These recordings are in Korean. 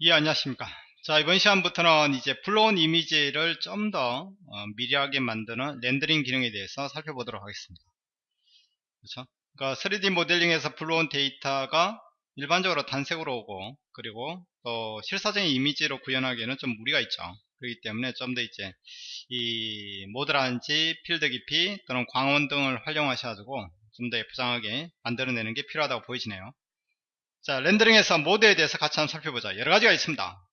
예, 안녕하십니까. 자, 이번 시간부터는 이제 불러온 이미지를 좀더 어, 미리하게 만드는 렌더링 기능에 대해서 살펴보도록 하겠습니다. 그렇죠? 그러니까 3D 모델링에서 불러온 데이터가 일반적으로 단색으로 오고 그리고 또 실사적인 이미지로 구현하기에는 좀 무리가 있죠. 그렇기 때문에 좀 더 이제 이 모드라든지 필드 깊이 또는 광원 등을 활용하셔가지고 좀 더 예쁘장하게 만들어내는 게 필요하다고 보이시네요. 자, 렌더링에서 모드에 대해서 같이 한번 살펴보자. 여러 가지가 있습니다.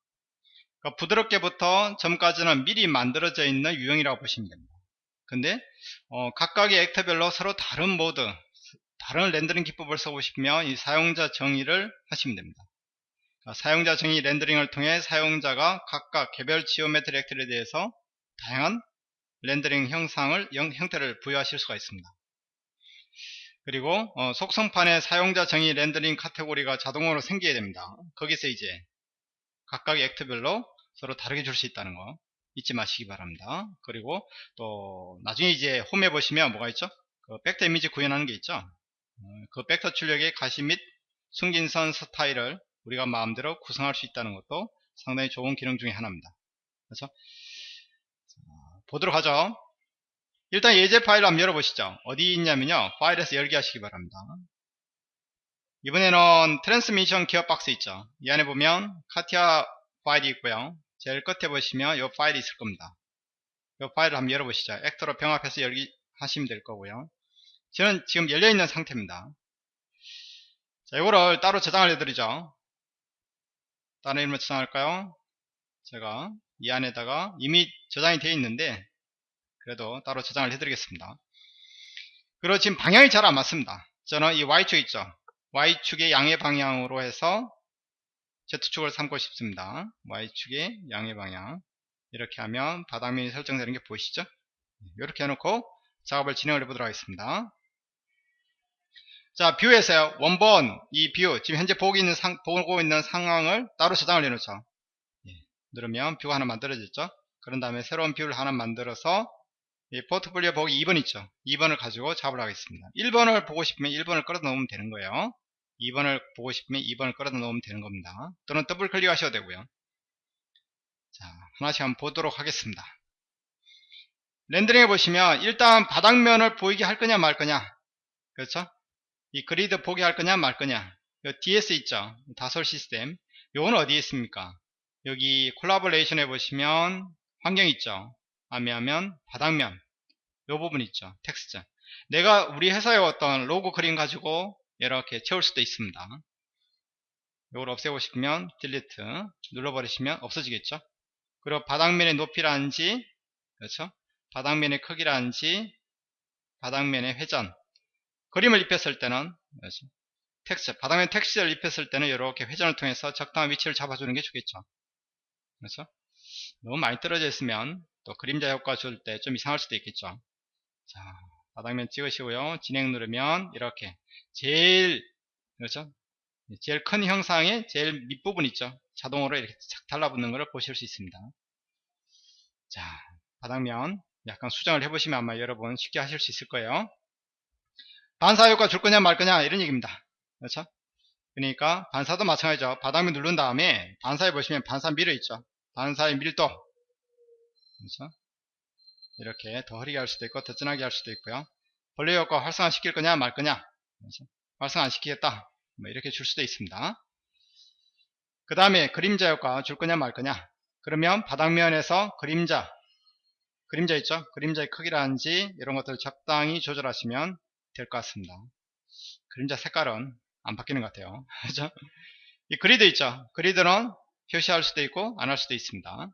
그러니까 부드럽게부터 점까지는 미리 만들어져 있는 유형이라고 보시면 됩니다. 근데 어, 각각의 actor별로 서로 다른 모드, 다른 렌더링 기법을 쓰고 싶으면 이 사용자 정의를 하시면 됩니다. 그러니까 사용자 정의 렌더링을 통해 사용자가 각각 개별 geometry actor에 대해서 다양한 렌더링 형상을 형 태를 부여하실 수가 있습니다. 그리고 어, 속성판에 사용자 정의 렌더링 카테고리가 자동으로 생기게 됩니다. 거기서 이제 각각의 액트별로 서로 다르게 줄 수 있다는 거 잊지 마시기 바랍니다. 그리고 또 나중에 이제 홈에 보시면 뭐가 있죠? 그 벡터 이미지 구현하는 게 있죠. 어, 그 벡터 출력의 가시 및 숨긴선 스타일을 우리가 마음대로 구성할 수 있다는 것도 상당히 좋은 기능 중에 하나입니다. 그래서 보도록 하죠. 일단 예제 파일을 한번 열어보시죠. 어디 있냐면요. 파일에서 열기 하시기 바랍니다. 이번에는 트랜스미션 기어 박스 있죠. 이 안에 보면 CATIA 파일이 있고요. 제일 끝에 보시면 이 파일이 있을 겁니다. 이 파일을 한번 열어보시죠. actor로 병합해서 열기 하시면 될 거고요. 저는 지금 열려있는 상태입니다. 자, 이거를 따로 저장을 해드리죠. 다른 이름으로 저장할까요? 제가 이 안에다가 이미 저장이 되어 있는데 그래도 따로 저장을 해드리겠습니다. 그리고 지금 방향이 잘 안 맞습니다. 저는 이 Y축 있죠. Y축의 양의 방향으로 해서 Z축을 삼고 싶습니다. Y축의 양의 방향. 이렇게 하면 바닥면이 설정되는 게 보이시죠? 이렇게 해놓고 작업을 진행을 해보도록 하겠습니다. 자, view에서요. 원본, 이 view, 지금 현재 보고 있는, 상, 보고 있는 상황을 따로 저장을 해놓죠. 예, 누르면 view가 하나 만들어졌죠. 그런 다음에 새로운 view를 하나 만들어서 포트폴리오 보기 2번 있죠. 2번을 가지고 작업을 하겠습니다. 1번을 보고 싶으면 1번을 끌어 넣으면 되는 거예요. 2번을 보고 싶으면 2번을 끌어 넣으면 되는 겁니다. 또는 더블 클릭 하셔도 되고요. 자 하나씩 한번 보도록 하겠습니다. 렌더링 해 보시면 일단 바닥면을 보이게 할 거냐 말 거냐. 그렇죠? 이 그리드 보게 할 거냐 말 거냐. DS 있죠? 다쏘 시스템. 요건 어디에 있습니까? 여기 콜라보레이션 해 보시면 환경 있죠 아니하면 바닥면. 요 부분 있죠 텍스트. 내가 우리 회사의 어떤 로고 그림 가지고 이렇게 채울 수도 있습니다. 이걸 없애고 싶으면 delete 눌러버리시면 없어지겠죠? 그리고 바닥면의 높이라든지 그렇죠? 바닥면의 크기라든지 바닥면의 회전. 그림을 입혔을 때는 그렇죠? 텍스트 바닥면 텍스트를 입혔을 때는 이렇게 회전을 통해서 적당한 위치를 잡아주는 게 좋겠죠? 그렇죠? 너무 많이 떨어져 있으면 또 그림자 효과 줄 때 좀 이상할 수도 있겠죠. 자 바닥면 찍으시고요. 진행 누르면 이렇게 제일 그렇죠? 제일 큰 형상의 제일 밑부분 있죠? 자동으로 이렇게 착 달라붙는 것을 보실 수 있습니다. 자 바닥면 약간 수정을 해보시면 아마 여러분 쉽게 하실 수 있을 거예요. 반사 효과 줄 거냐 말 거냐 이런 얘기입니다. 그렇죠? 그러니까 반사도 마찬가지죠. 바닥면 누른 다음에 반사해 보시면 반사 밀어 있죠. 반사의 밀도 그렇죠? 이렇게 더 흐리게 할 수도 있고 더 진하게 할 수도 있고요. 벌레 효과 활성화 시킬 거냐 말 거냐 그렇죠? 활성화 안 시키겠다 뭐 이렇게 줄 수도 있습니다. 그 다음에 그림자 효과 줄 거냐 말 거냐 그러면 바닥면에서 그림자 그림자 있죠? 그림자의 크기라든지 이런 것들을 적당히 조절하시면 될 것 같습니다. 그림자 색깔은 안 바뀌는 것 같아요. 그죠? 이 그리드 있죠? 그리드는 표시할 수도 있고 안 할 수도 있습니다.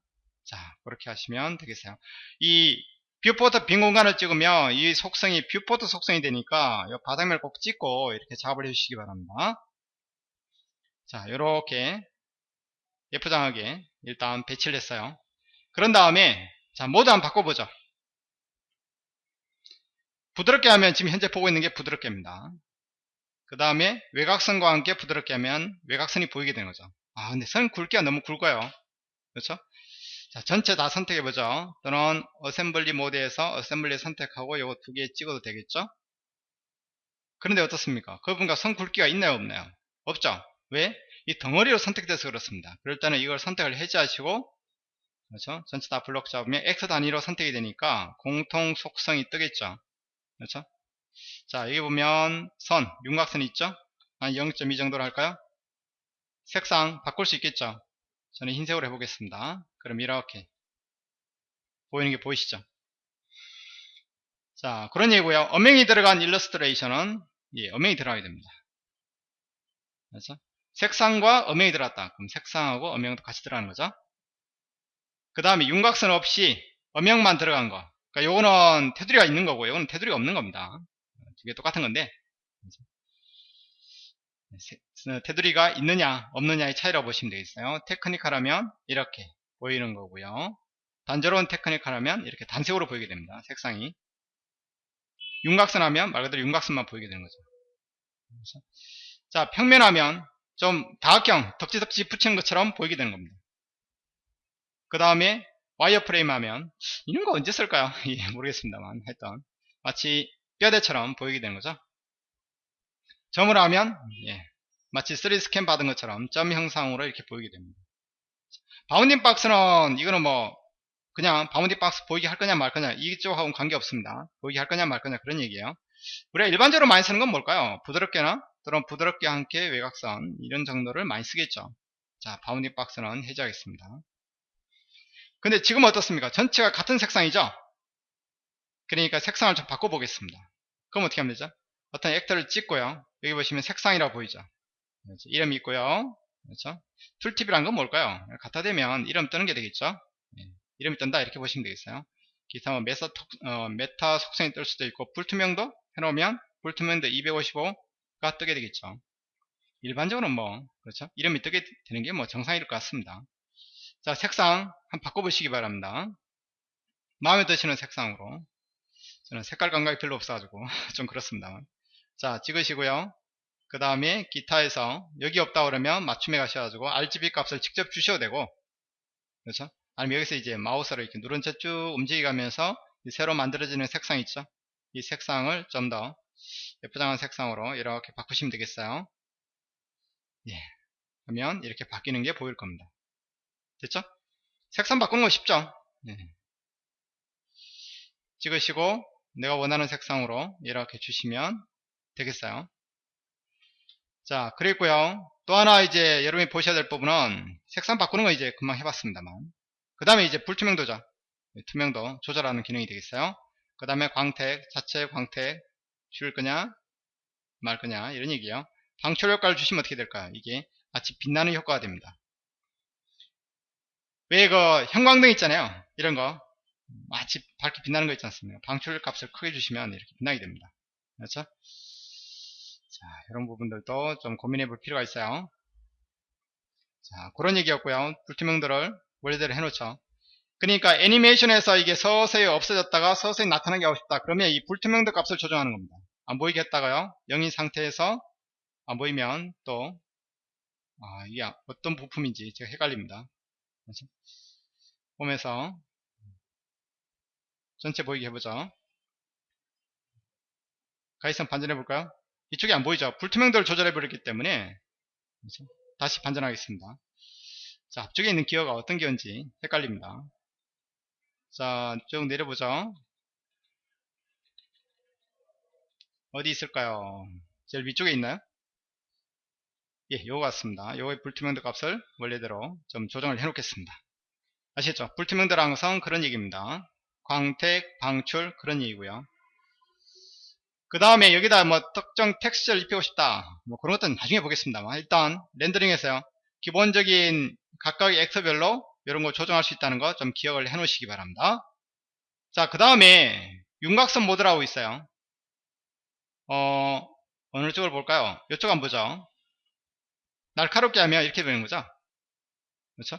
자 그렇게 하시면 되겠어요. 이 viewport 빈 공간을 찍으면 이 속성이 viewport 속성이 되니까 이 바닥면을 꼭 찍고 이렇게 작업을 해주시기 바랍니다. 자 이렇게 예쁘장하게 일단 배치를 했어요. 그런 다음에 자 모드 한번 바꿔보죠. 부드럽게 하면 지금 현재 보고 있는 게 부드럽게입니다. 그 다음에 외곽선과 함께 부드럽게 하면 외곽선이 보이게 되는 거죠. 아 근데 선 굵기가 너무 굵어요. 그렇죠 자, 전체 다 선택해 보죠. 또는 assembly 모드에서 assembly 선택하고 이거 두 개 찍어도 되겠죠? 그런데 어떻습니까? 그분과 선 굵기가 있나요? 없나요? 없죠? 왜? 이 덩어리로 선택돼서 그렇습니다. 그럴 때는 이걸 선택을 해제하시고 그렇죠? 전체 다 블록 잡으면 actor 단위로 선택이 되니까 공통 속성이 뜨겠죠. 그렇죠? 자, 여기 보면 선, 윤곽선 있죠? 한 0.2 정도로 할까요? 색상 바꿀 수 있겠죠? 저는 흰색으로 해보겠습니다. 그럼 이렇게 보이는 게 보이시죠? 자, 그런 얘기고요. 엄명이 들어간 일러스트레이션은 예, 엄명이 들어가게 됩니다. 그렇죠? 색상과 엄명이 들어갔다. 그럼 색상하고 엄명도 같이 들어가는 거죠. 그 다음에 윤곽선 없이 엄명만 들어간 거. 그러니까 요거는 테두리가 있는 거고, 요거는 테두리가 없는 겁니다. 두 개 똑같은 건데. 테두리가 있느냐, 없느냐의 차이라고 보시면 되겠어요. 테크니컬하면 이렇게 보이는 거고요. 단조로운 테크니컬하면 이렇게 단색으로 보이게 됩니다. 색상이. 윤곽선 하면 말 그대로 윤곽선만 보이게 되는 거죠. 그래서 자, 평면하면 좀 다각형, 덕지덕지 붙이는 것처럼 보이게 되는 겁니다. 그 다음에 와이어프레임 하면 이런 거 언제 쓸까요? 예, 모르겠습니다만 하여튼 마치 뼈대처럼 보이게 되는 거죠. 점을 하면 예, 마치 3D 스캔 받은 것처럼 점 형상으로 이렇게 보이게 됩니다. bounding box는 이거는 뭐 그냥 bounding box 보이게 할 거냐 말 거냐 이쪽하고는 관계없습니다. 보이게 할 거냐 말 거냐 그런 얘기예요. 우리가 일반적으로 많이 쓰는 건 뭘까요? 부드럽게나 또는 부드럽게 함께 외곽선 이런 정도를 많이 쓰겠죠. 자 bounding box는 해제하겠습니다. 근데 지금 어떻습니까? 전체가 같은 색상이죠? 그러니까 색상을 좀 바꿔보겠습니다. 그럼 어떻게 하면 되죠? 어떤 actor를 찍고요. 여기 보시면 색상이라고 보이죠? 그렇죠? 이름이 있고요. 그렇죠? tooltip이란 건 뭘까요? 갖다 대면 이름 뜨는 게 되겠죠? 예. 이름이 뜬다 이렇게 보시면 되겠어요. 기타 뭐 meta, 어, meta 속성이 뜰 수도 있고 불투명도 해놓으면 불투명도 255가 뜨게 되겠죠. 일반적으로는 뭐 그렇죠? 이름이 뜨게 되는 게 뭐 정상일 것 같습니다. 자 색상 한번 바꿔보시기 바랍니다. 마음에 드시는 색상으로 저는 색깔 감각이 별로 없어가지고 좀 그렇습니다. 자 찍으시고요. 그 다음에 기타에서 여기 없다 그러면 맞춤에 가셔가지고 RGB 값을 직접 주셔도 되고 그렇죠? 아니면 여기서 이제 마우스로 이렇게 누른 채 쭉 움직이면서 새로 만들어지는 색상 있죠? 이 색상을 좀 더 예쁘장한 색상으로 이렇게 바꾸시면 되겠어요. 예. 그러면 이렇게 바뀌는 게 보일 겁니다. 됐죠? 색상 바꾸는 거 쉽죠? 예. 찍으시고 내가 원하는 색상으로 이렇게 주시면 되겠어요. 자, 그랬고요. 또 하나 이제 여러분이 보셔야 될 부분은 색상 바꾸는 거 이제 금방 해봤습니다만. 그 다음에 이제 불투명도죠. 네, 투명도 조절하는 기능이 되겠어요. 그 다음에 광택, 자체 광택 줄 거냐, 말 거냐, 이런 얘기요. 방출 효과를 주시면 어떻게 될까요? 이게 마치 빛나는 효과가 됩니다. 왜 그 형광등 있잖아요. 이런 거. 마치 밝게 빛나는 거 있지 않습니까? 방출 값을 크게 주시면 이렇게 빛나게 됩니다. 그렇죠? 자, 이런 부분들도 좀 고민해 볼 필요가 있어요. 자, 그런 얘기였고요. 불투명도를 원래대로 해놓죠. 그러니까 애니메이션에서 이게 서서히 없어졌다가 서서히 나타나게 하고 싶다. 그러면 이 불투명도 값을 조정하는 겁니다. 안 보이게 했다가요. 0인 상태에서 안 보이면 또 아, 이게 어떤 부품인지 제가 헷갈립니다. 그렇죠? 보면서 전체 보이게 해보죠. 가이선 반전해 볼까요? 이쪽이 안 보이죠? 불투명도를 조절해 버렸기 때문에? 다시 반전하겠습니다. 자, 앞쪽에 있는 기어가 어떤 기어인지 헷갈립니다. 자, 쭉 내려보죠. 어디 있을까요? 제일 위쪽에 있나요? 예, 요거 같습니다. 요거의 불투명도 값을 원래대로 좀 조정을 해 놓겠습니다. 아시겠죠? 불투명도라는 것은 그런 얘기입니다. 광택, 방출 그런 얘기고요. 그 다음에 여기다 뭐 특정 텍스처를 입히고 싶다. 뭐 그런 것들은 나중에 보겠습니다만 일단 렌더링에서요. 기본적인 각각의 엑서별로 이런 거 조정할 수 있다는 거 좀 기억을 해 놓으시기 바랍니다. 자, 그 다음에 윤곽선 모드라고 있어요. 어, 어느 쪽을 볼까요? 이쪽 한번 보죠. 날카롭게 하면 이렇게 되는 거죠. 그렇죠?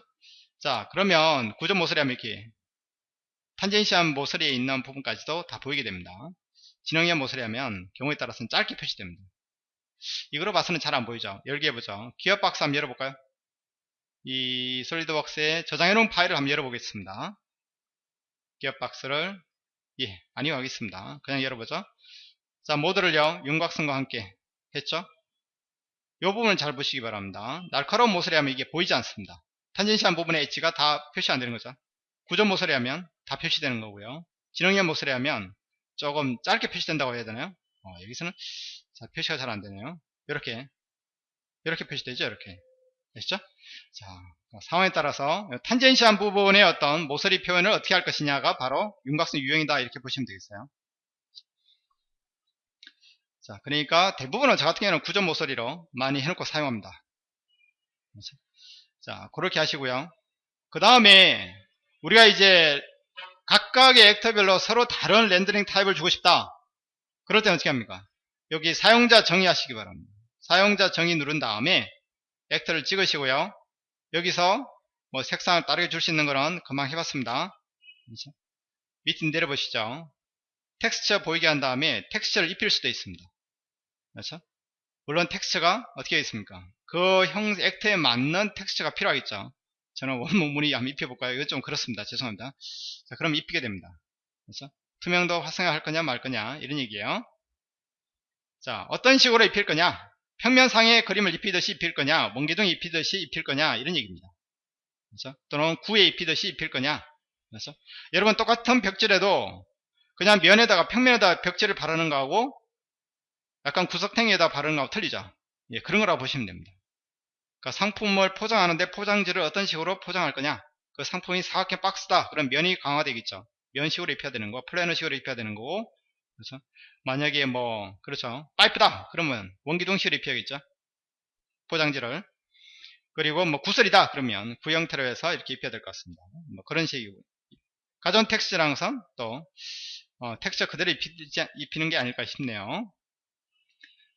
자, 그러면 구조 모서리 하면 이렇게 탄젠시한 모서리에 있는 부분까지도 다 보이게 됩니다. 진영형 모서리 하면 경우에 따라서는 짧게 표시됩니다. 이거로 봐서는 잘 안 보이죠. 열기 해보죠. 기업 박스 한번 열어볼까요? 이 솔리드웍스에 저장해놓은 파일을 한번 열어보겠습니다. 기업 박스를 예 아니요 하겠습니다. 그냥 열어보죠. 자 모드를요 윤곽선과 함께 했죠. 이 부분을 잘 보시기 바랍니다. 날카로운 모서리 하면 이게 보이지 않습니다. 탄젠시한 부분의 엣지가 다 표시 안 되는 거죠. 구조 모서리 하면 다 표시되는 거고요. 진영형 모서리 하면 조금 짧게 표시된다고 해야 되나요? 어, 여기서는 자, 표시가 잘 안 되네요. 이렇게 이렇게 표시되죠. 이렇게 됐죠? 자, 상황에 따라서 탄젠시한 부분의 어떤 모서리 표현을 어떻게 할 것이냐가 바로 윤곽선 유형이다 이렇게 보시면 되겠어요. 자, 그러니까 대부분은 저 같은 경우는 구조 모서리로 많이 해놓고 사용합니다. 그렇죠? 자, 그렇게 하시고요. 그 다음에 우리가 이제 각각의 액터별로 서로 다른 렌더링 타입을 주고 싶다. 그럴 때는 어떻게 합니까? 여기 사용자 정의하시기 바랍니다. 사용자 정의 누른 다음에 액터를 찍으시고요. 여기서 뭐 색상을 다르게 줄 수 있는 거는 금방 해봤습니다. 그렇죠? 밑에 내려보시죠. 텍스처 보이게 한 다음에 텍스처를 입힐 수도 있습니다. 그렇죠? 물론 텍스처가 어떻게 있습니까? 그 형, 액터에 맞는 텍스처가 필요하겠죠. 저는 원문문이 한번 입혀볼까요? 이건 좀 그렇습니다. 죄송합니다. 자, 그럼 입히게 됩니다. 그렇죠? 투명도 활성화할 거냐 말 거냐 이런 얘기예요. 자, 어떤 식으로 입힐 거냐? 평면상에 그림을 입히듯이 입힐 거냐? 몽기둥 입히듯이 입힐 거냐? 이런 얘기입니다. 그렇죠? 또는 구에 입히듯이 입힐 거냐? 그렇죠? 여러분 똑같은 벽지라도 그냥 면에다가 평면에다 벽지를 바르는 거하고 약간 구석탱이에다 바르는 거하고 틀리죠. 예, 그런 거라고 보시면 됩니다. 그러니까 상품을 포장하는데 포장지를 어떤 식으로 포장할 거냐? 그 상품이 사각형 박스다. 그럼 면이 강화되겠죠. 면식으로 입혀야 되는 거, 플래너식으로 입혀야 되는 거고, 그렇죠? 만약에 뭐, 그렇죠. 파이프다. 그러면 원기둥식으로 입혀야겠죠. 포장지를. 그리고 뭐 구슬이다. 그러면 구 형태로 해서 이렇게 입혀야 될 것 같습니다. 뭐 그런 식이고. 가전 texture란 건 또, 어, 텍스처 그대로 입히는 게 아닐까 싶네요.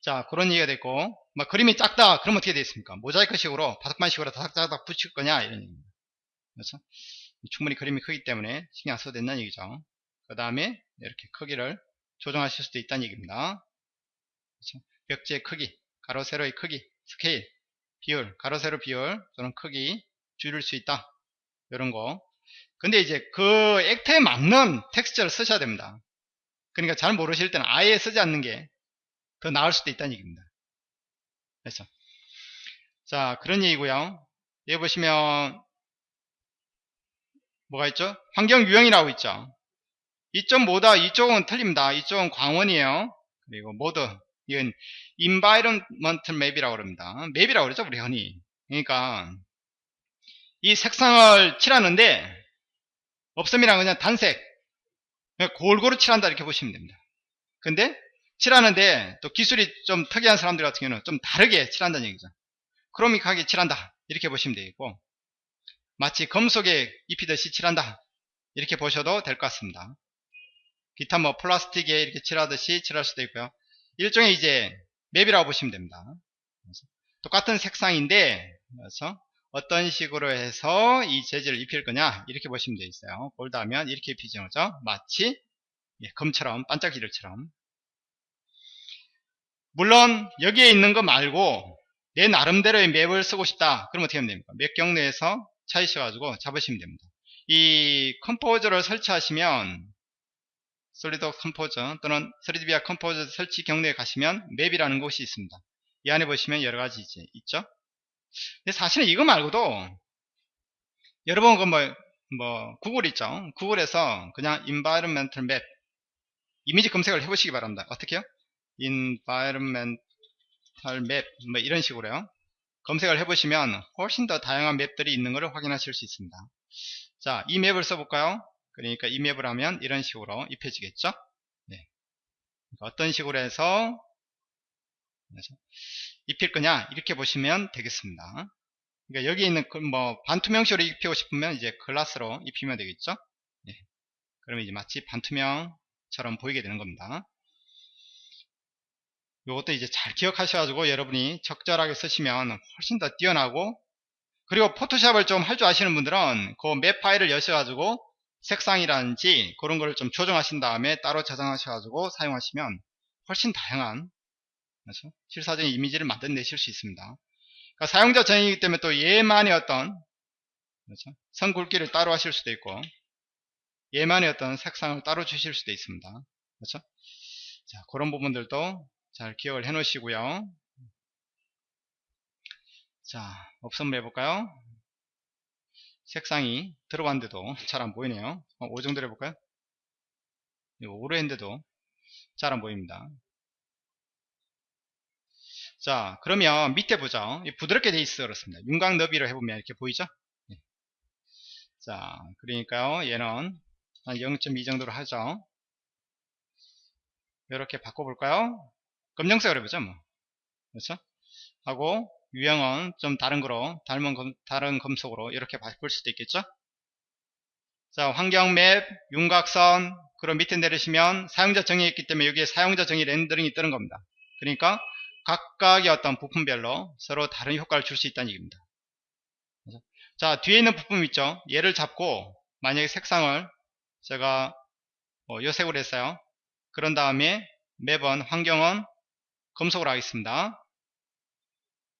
자, 그런 얘기가 됐고, 막 그림이 작다. 그럼 어떻게 되겠습니까? 모자이크식으로, 바둑판식으로 다닥다닥 붙일 거냐? 이런 얘기입니다. 그렇죠? 충분히 그림이 크기 때문에 신경 안 써도 된다는 얘기죠. 그 다음에 이렇게 크기를 조정하실 수도 있다는 얘기입니다. 그렇죠? 벽지의 크기, 가로, 세로의 크기, 스케일, 비율, 가로, 세로 비율, 또는 크기 줄일 수 있다. 이런 거. 근데 이제 그 액터에 맞는 텍스처를 쓰셔야 됩니다. 그러니까 잘 모르실 때는 아예 쓰지 않는 게 더 나을 수도 있다는 얘기입니다. 그렇죠? 자, 그런 얘기고요. 여기 보시면 뭐가 있죠? 환경 유형이라고 있죠. 이쪽 뭐다? 이쪽은 틀립니다. 이쪽은 광원이에요. 그리고 모드 이건 environmental map이라고 그럽니다. 맵이라고 그러죠, 우리 흔히. 그러니까 이 색상을 칠하는데 없음이랑 그냥 단색 그냥 골고루 칠한다 이렇게 보시면 됩니다. 근데 칠하는데 또 기술이 좀 특이한 사람들 같은 경우는 좀 다르게 칠한다는 얘기죠. 크로믹하게 칠한다. 이렇게 보시면 되겠고 마치 금속에 입히듯이 칠한다. 이렇게 보셔도 될 것 같습니다. 기타 뭐 플라스틱에 이렇게 칠하듯이 칠할 수도 있고요. 일종의 이제 맵이라고 보시면 됩니다. 똑같은 색상인데 그래서 어떤 식으로 해서 이 재질을 입힐 거냐 이렇게 보시면 되어 있어요. 볼드하면 이렇게 입히죠. 마치 예, 금처럼 반짝이들처럼 물론 여기에 있는 거 말고 내 나름대로의 맵을 쓰고 싶다. 그럼 어떻게 하면 됩니까? 맵 경로에서 찾으셔 가지고 잡으시면 됩니다. 이 Composer를 설치하시면 Solid Composer 또는 3DVIA Composer 설치 경로에 가시면 map이라는 곳이 있습니다. 이 안에 보시면 여러 가지 이제 있죠. 근데 사실은 이거 말고도 여러분 그 뭐, 뭐 구글 있죠. 구글에서 그냥 environmental map 이미지 검색을 해보시기 바랍니다. 어떻게요? Environmental map 뭐 이런 식으로요. 검색을 해보시면 훨씬 더 다양한 맵들이 있는 것을 확인하실 수 있습니다. 자, 이 맵을 써볼까요? 그러니까 이 맵을 하면 이런 식으로 입혀지겠죠? 네. 그러니까 어떤 식으로 해서 입힐 거냐 이렇게 보시면 되겠습니다. 그러니까 여기 있는 그뭐 반투명식으로 입히고 싶으면 이제 글라스로 입히면 되겠죠? 네. 그러면 이제 마치 반투명처럼 보이게 되는 겁니다. 이것도 이제 잘 기억하셔가지고 여러분이 적절하게 쓰시면 훨씬 더 뛰어나고 그리고 포토샵을 좀 할 줄 아시는 분들은 그 맵 파일을 여셔가지고 색상이라든지 그런 거를 좀 조정하신 다음에 따로 저장하셔가지고 사용하시면 훨씬 다양한 그렇죠? 실사적인 이미지를 만들어내실 수 있습니다. 그러니까 사용자 전이기 때문에 또 얘만의 어떤 그렇죠? 선 굵기를 따로 하실 수도 있고 얘만의 어떤 색상을 따로 주실 수도 있습니다. 그렇죠? 자, 그런 부분들도 잘 기억을 해 놓으시고요. 자, 업선물 해볼까요? 색상이 들어봤는데도 잘 안 보이네요. 어, 5 정도로 해볼까요? 이거 5로 했는데도 잘 안 보입니다. 자, 그러면 밑에 보죠. 부드럽게 돼 있어 그렇습니다. 윤곽 너비로 해보면 이렇게 보이죠? 예. 자, 그러니까요. 얘는 한 0.2 정도로 하죠. 이렇게 바꿔볼까요? 검정색으로 해보죠, 뭐. 그렇죠? 하고, 유형은 좀 다른 거로, 닮은 검, 다른 검속으로 이렇게 바꿀 수도 있겠죠? 자, 환경 맵, 윤곽선, 그럼 밑에 내리시면 사용자 정의했기 때문에 여기에 사용자 정의 렌더링이 뜨는 겁니다. 그러니까 각각의 어떤 부품별로 서로 다른 효과를 줄 수 있다는 얘기입니다. 자, 뒤에 있는 부품 있죠? 얘를 잡고 만약에 색상을 제가 어, 요색으로 했어요. 그런 다음에 매번 환경은 검속으로 하겠습니다.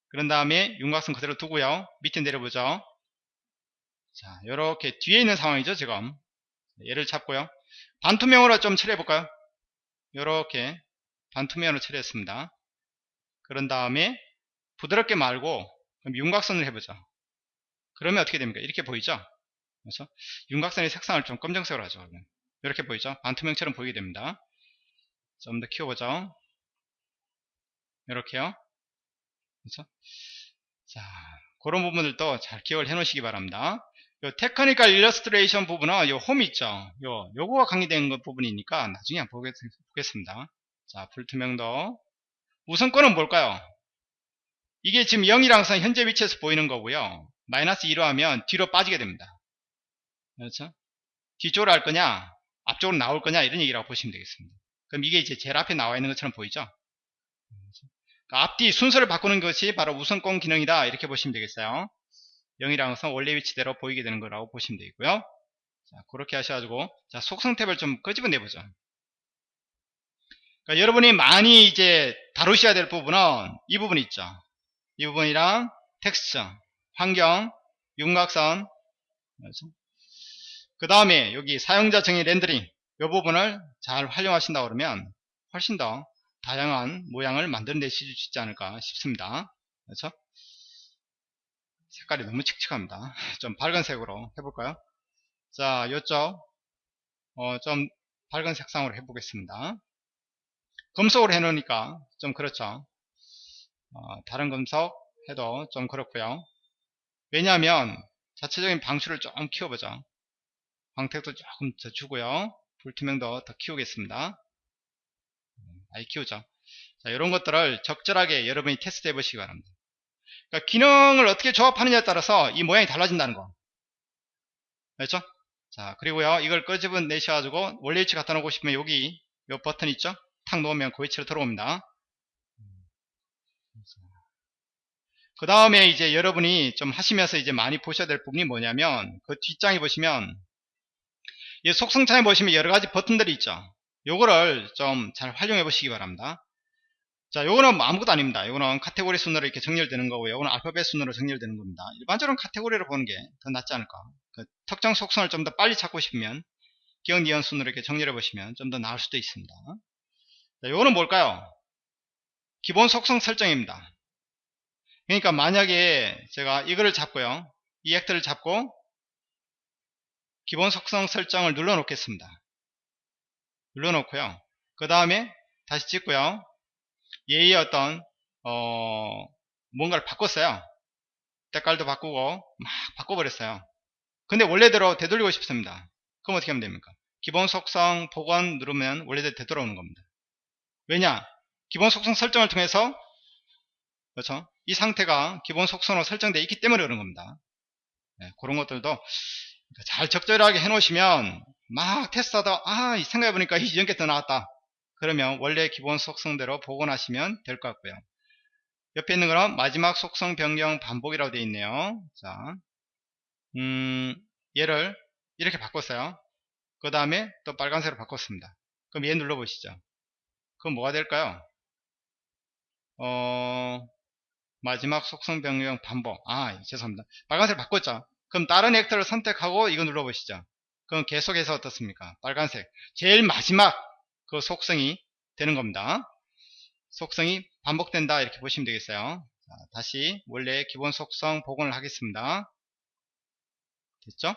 그런 다음에 윤곽선 그대로 두고요. 밑에 내려보죠. 자, 이렇게 뒤에 있는 상황이죠, 지금. 얘를 잡고요. 반투명으로 좀 처리해볼까요? 이렇게 반투명으로 처리했습니다. 그런 다음에 부드럽게 말고 그럼 윤곽선을 해보죠. 그러면 어떻게 됩니까? 이렇게 보이죠? 그래서 윤곽선의 색상을 좀 검정색으로 하죠. 이렇게 보이죠? 반투명처럼 보이게 됩니다. 좀 더 키워보죠. 이렇게요. 그렇죠? 자, 그런 부분들도 잘 기억을 해 놓으시기 바랍니다. 요 technical illustration 부분은 요 홈 있죠. 요 요거가 강의된 것 부분이니까 나중에 한번 보겠습니다. 자, 불투명도 우선권은 뭘까요? 이게 지금 0이랑 선 현재 위치에서 보이는 거고요. 마이너스 2로 하면 뒤로 빠지게 됩니다. 그렇죠? 뒤쪽으로 할 거냐, 앞쪽으로 나올 거냐 이런 얘기라고 보시면 되겠습니다. 그럼 이게 이제 제일 앞에 나와 있는 것처럼 보이죠? 그러니까 앞뒤 순서를 바꾸는 것이 바로 우선권 기능이다 이렇게 보시면 되겠어요. 0이랑 선 원래 위치대로 보이게 되는 거라고 보시면 되고요. 자, 그렇게 하셔가지고 자 속성 탭을 좀 끄집어내 보죠. 그러니까 여러분이 많이 이제 다루셔야 될 부분은 이 부분 있죠. 이 부분이랑 텍스처, 환경, 윤곽선, 그 다음에 여기 사용자 정의 렌더링 이 부분을 잘 활용하신다 그러면 훨씬 더 다양한 모양을 만들어내실 수 있지 않을까 싶습니다. 그렇죠? 색깔이 너무 칙칙합니다. 좀 밝은 색으로 해볼까요? 자, 이쪽 어, 좀 밝은 색상으로 해보겠습니다. 금속으로 해놓으니까 좀 그렇죠. 어, 다른 금속 해도 좀 그렇고요. 왜냐하면 자체적인 방출을 좀 키워보죠. 광택도 조금 더 주고요. 불투명도 더 키우겠습니다. 키우죠. 자, 이런 것들을 적절하게 여러분이 테스트 해보시기 바랍니다. 그러니까 기능을 어떻게 조합하느냐에 따라서 이 모양이 달라진다는 거. 그렇죠? 자, 그리고요, 이걸 끄집어 내셔가지고 원래 위치 갖다 놓고 싶으면 여기 요 버튼 있죠? 탁 놓으면 그 위치로 들어옵니다. 그 다음에 이제 여러분이 좀 하시면서 이제 많이 보셔야 될 부분이 뭐냐면 그 뒷장에 보시면 이 속성창에 보시면 여러 가지 버튼들이 있죠. 요거를 좀 잘 활용해 보시기 바랍니다. 자, 요거는 아무것도 아닙니다. 요거는 카테고리 순으로 이렇게 정렬되는 거고요. 요거는 알파벳 순으로 정렬되는 겁니다. 일반적으로 카테고리로 보는 게 더 낫지 않을까. 그 특정 속성을 좀 더 빨리 찾고 싶으면 기억 니은 순으로 이렇게 정렬해 보시면 좀 더 나을 수도 있습니다. 자, 요거는 뭘까요? 기본 속성 설정입니다. 그러니까 만약에 제가 이거를 잡고요. 이 액트를 잡고 기본 속성 설정을 눌러 놓겠습니다. 눌러 놓고요. 그 다음에 다시 찍고요. 얘의 어떤 어 뭔가를 바꿨어요. 색깔도 바꾸고 막 바꿔버렸어요. 근데 원래대로 되돌리고 싶습니다. 그럼 어떻게 하면 됩니까? 기본 속성 복원 누르면 원래대로 되돌아오는 겁니다. 왜냐? 기본 속성 설정을 통해서 그렇죠? 이 상태가 기본 속성으로 설정되어 있기 때문에 그런 겁니다. 네, 그런 것들도 잘 적절하게 해 놓으시면 막 테스트하다 아 생각해보니까 이전 게더 나왔다. 그러면 원래 기본 속성대로 복원하시면 될 것 같고요. 옆에 있는 거는 마지막 속성 변경 반복이라고 되어 있네요. 자, 음, 얘를 이렇게 바꿨어요. 그 다음에 또 빨간색으로 바꿨습니다. 그럼 얘 눌러보시죠. 그럼 뭐가 될까요? 어, 마지막 속성 변경 반복. 아 죄송합니다. 빨간색 바꿨죠. 그럼 다른 액터를 선택하고 이거 눌러보시죠 그럼 계속해서 어떻습니까 빨간색 제일 마지막 그 속성이 되는 겁니다 속성이 반복된다 이렇게 보시면 되겠어요 자, 다시 원래 기본 속성 복원을 하겠습니다. 됐죠?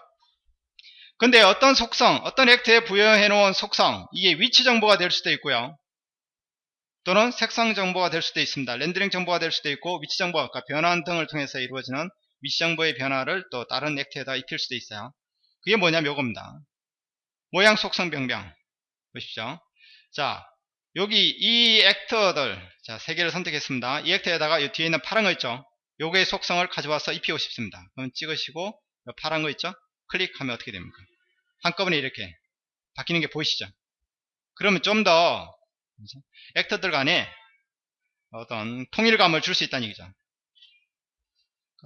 근데 어떤 속성, 어떤 액트에 부여해 놓은 속성, 이게 위치 정보가 될 수도 있고요. 또는 색상 정보가 될 수도 있습니다. 렌더링 정보가 될 수도 있고 위치 정보, 아까 변환 등을 통해서 이루어지는 위치 정보의 변화를 또 다른 액트에다 입힐 수도 있어요. 그게 뭐냐면 요겁니다. 모양 속성 변경. 보십시오. 자, 여기 이 액터들, 자, 세 개를 선택했습니다. 이 액터에다가 이 뒤에 있는 파란 거 있죠? 요거의 속성을 가져와서 입히고 싶습니다. 그럼 찍으시고, 요 파란 거 있죠? 클릭하면 어떻게 됩니까? 한꺼번에 이렇게 바뀌는 게 보이시죠? 그러면 좀 더 액터들 간에 어떤 통일감을 줄 수 있다는 얘기죠.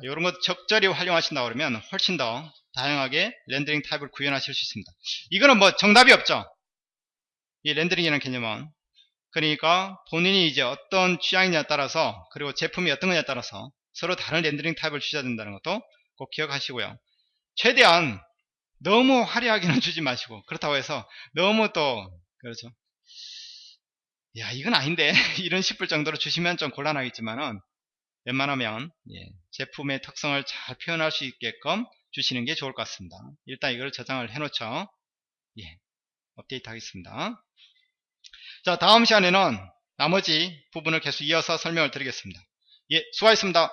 이런 것 적절히 활용하신다 그러면 훨씬 더 다양하게 렌더링 타입을 구현하실 수 있습니다. 이거는 뭐 정답이 없죠. 이 렌더링이라는 개념은 그러니까 본인이 이제 어떤 취향이냐에 따라서 그리고 제품이 어떤 거냐에 따라서 서로 다른 렌더링 타입을 주셔야 된다는 것도 꼭 기억하시고요. 최대한 너무 화려하게는 주지 마시고 그렇다고 해서 너무 또 그렇죠. 야 이건 아닌데 이런 싶을 정도로 주시면 좀 곤란하겠지만은 웬만하면 예, 제품의 특성을 잘 표현할 수 있게끔 주시는 게 좋을 것 같습니다. 일단 이걸 저장을 해 놓죠. 예, 업데이트 하겠습니다. 자 다음 시간에는 나머지 부분을 계속 이어서 설명을 드리겠습니다. 예, 수고하셨습니다.